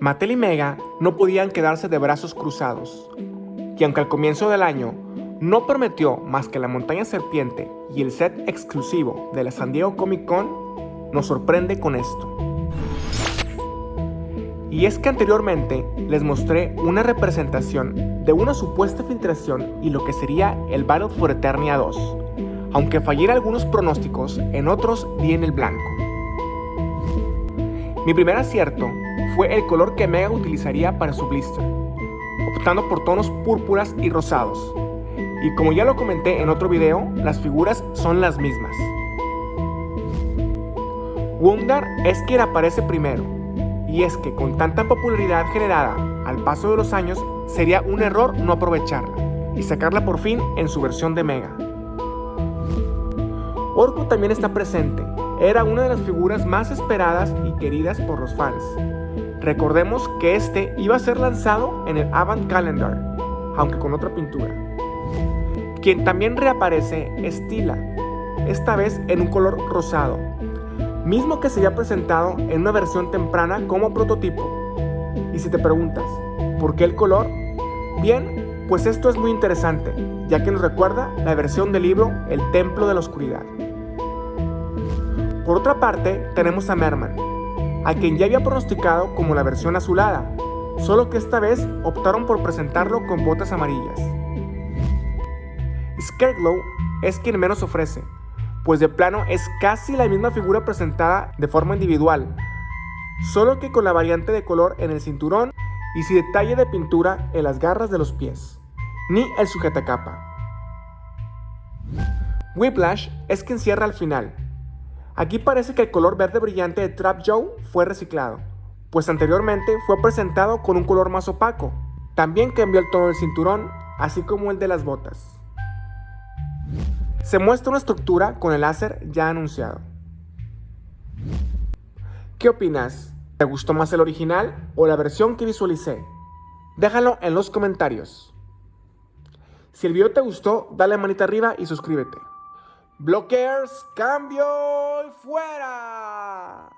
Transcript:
Mattel y Mega no podían quedarse de brazos cruzados, y aunque al comienzo del año no prometió más que la montaña serpiente y el set exclusivo de la San Diego Comic Con, nos sorprende con esto. Y es que anteriormente les mostré una representación de una supuesta filtración y lo que sería el Battle for Eternia 2, aunque falliera algunos pronósticos, en otros di en el blanco. Mi primer acierto fue el color que Mega utilizaría para su blister, optando por tonos púrpuras y rosados. Y como ya lo comenté en otro video, las figuras son las mismas. Wundar es quien aparece primero, y es que con tanta popularidad generada al paso de los años, sería un error no aprovecharla y sacarla por fin en su versión de Mega. Orco también está presente, era una de las figuras más esperadas y queridas por los fans. Recordemos que este iba a ser lanzado en el Avant Calendar, aunque con otra pintura. Quien también reaparece es Tila, esta vez en un color rosado, mismo que se había presentado en una versión temprana como prototipo. Y si te preguntas, ¿por qué el color? Bien, pues esto es muy interesante, ya que nos recuerda la versión del libro El Templo de la Oscuridad. Por otra parte, tenemos a Merman, a quien ya había pronosticado como la versión azulada, solo que esta vez optaron por presentarlo con botas amarillas. Scareglow es quien menos ofrece, pues de plano es casi la misma figura presentada de forma individual, solo que con la variante de color en el cinturón y sin detalle de pintura en las garras de los pies, ni el sujetacapa. Whiplash es quien cierra al final, Aquí parece que el color verde brillante de Trap Joe fue reciclado, pues anteriormente fue presentado con un color más opaco. También cambió el tono del cinturón, así como el de las botas. Se muestra una estructura con el láser ya anunciado. ¿Qué opinas? ¿Te gustó más el original o la versión que visualicé? Déjalo en los comentarios. Si el video te gustó, dale manita arriba y suscríbete. Blockers, cambio y fuera.